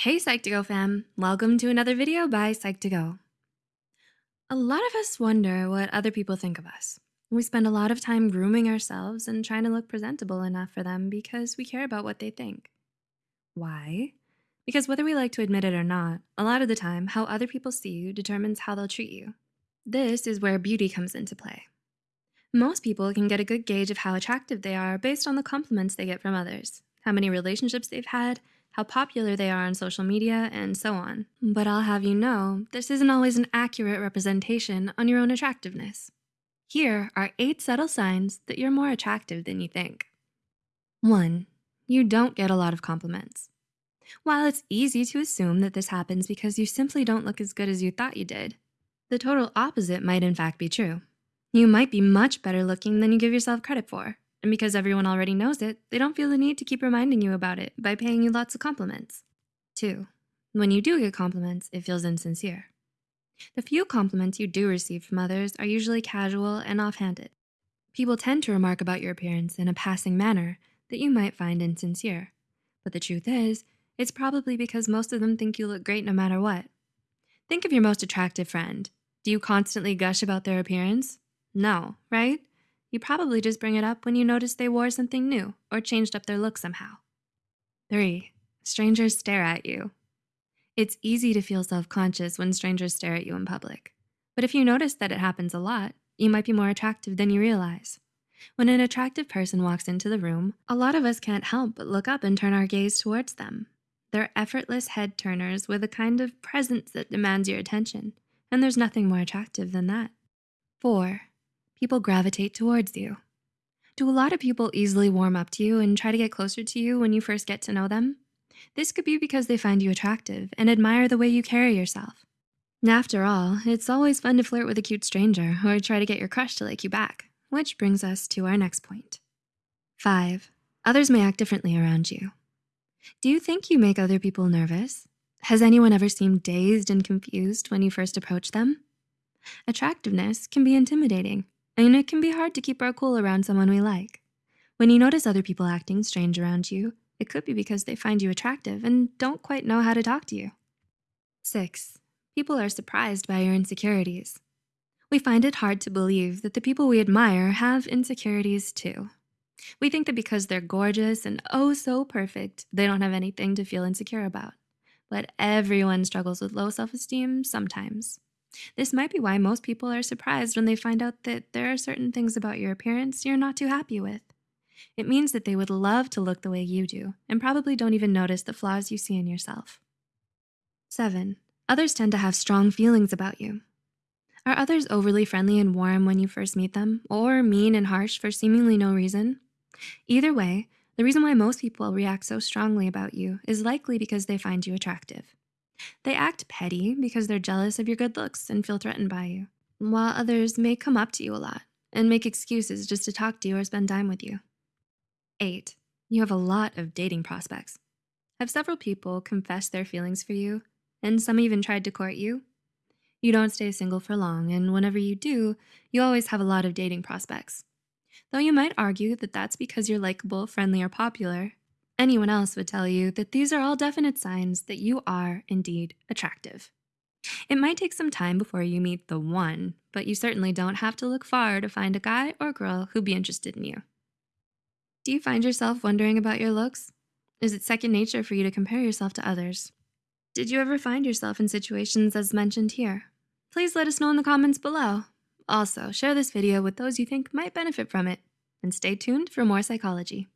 Hey Psych2Go fam, welcome to another video by Psych2Go. A lot of us wonder what other people think of us. We spend a lot of time grooming ourselves and trying to look presentable enough for them because we care about what they think. Why? Because whether we like to admit it or not, a lot of the time, how other people see you determines how they'll treat you. This is where beauty comes into play. Most people can get a good gauge of how attractive they are based on the compliments they get from others, how many relationships they've had, how popular they are on social media, and so on. But I'll have you know, this isn't always an accurate representation on your own attractiveness. Here are eight subtle signs that you're more attractive than you think. One, you don't get a lot of compliments. While it's easy to assume that this happens because you simply don't look as good as you thought you did, the total opposite might in fact be true. You might be much better looking than you give yourself credit for. And because everyone already knows it, they don't feel the need to keep reminding you about it by paying you lots of compliments. Two, when you do get compliments, it feels insincere. The few compliments you do receive from others are usually casual and offhanded. People tend to remark about your appearance in a passing manner that you might find insincere. But the truth is, it's probably because most of them think you look great no matter what. Think of your most attractive friend. Do you constantly gush about their appearance? No, right? You probably just bring it up when you notice they wore something new or changed up their look somehow. 3. Strangers stare at you. It's easy to feel self-conscious when strangers stare at you in public. But if you notice that it happens a lot, you might be more attractive than you realize. When an attractive person walks into the room, a lot of us can't help but look up and turn our gaze towards them. They're effortless head turners with a kind of presence that demands your attention, and there's nothing more attractive than that. 4 people gravitate towards you. Do a lot of people easily warm up to you and try to get closer to you when you first get to know them? This could be because they find you attractive and admire the way you carry yourself. After all, it's always fun to flirt with a cute stranger or try to get your crush to like you back, which brings us to our next point. Five, others may act differently around you. Do you think you make other people nervous? Has anyone ever seemed dazed and confused when you first approach them? Attractiveness can be intimidating, and it can be hard to keep our cool around someone we like. When you notice other people acting strange around you, it could be because they find you attractive and don't quite know how to talk to you. Six, people are surprised by your insecurities. We find it hard to believe that the people we admire have insecurities too. We think that because they're gorgeous and oh so perfect, they don't have anything to feel insecure about. But everyone struggles with low self-esteem sometimes. This might be why most people are surprised when they find out that there are certain things about your appearance you're not too happy with. It means that they would love to look the way you do and probably don't even notice the flaws you see in yourself. 7. Others tend to have strong feelings about you. Are others overly friendly and warm when you first meet them, or mean and harsh for seemingly no reason? Either way, the reason why most people react so strongly about you is likely because they find you attractive. They act petty because they're jealous of your good looks and feel threatened by you, while others may come up to you a lot and make excuses just to talk to you or spend time with you. 8. You have a lot of dating prospects. Have several people confessed their feelings for you, and some even tried to court you? You don't stay single for long, and whenever you do, you always have a lot of dating prospects. Though you might argue that that's because you're likable, friendly, or popular, Anyone else would tell you that these are all definite signs that you are indeed attractive. It might take some time before you meet the one, but you certainly don't have to look far to find a guy or girl who'd be interested in you. Do you find yourself wondering about your looks? Is it second nature for you to compare yourself to others? Did you ever find yourself in situations as mentioned here? Please let us know in the comments below. Also, share this video with those you think might benefit from it, and stay tuned for more psychology.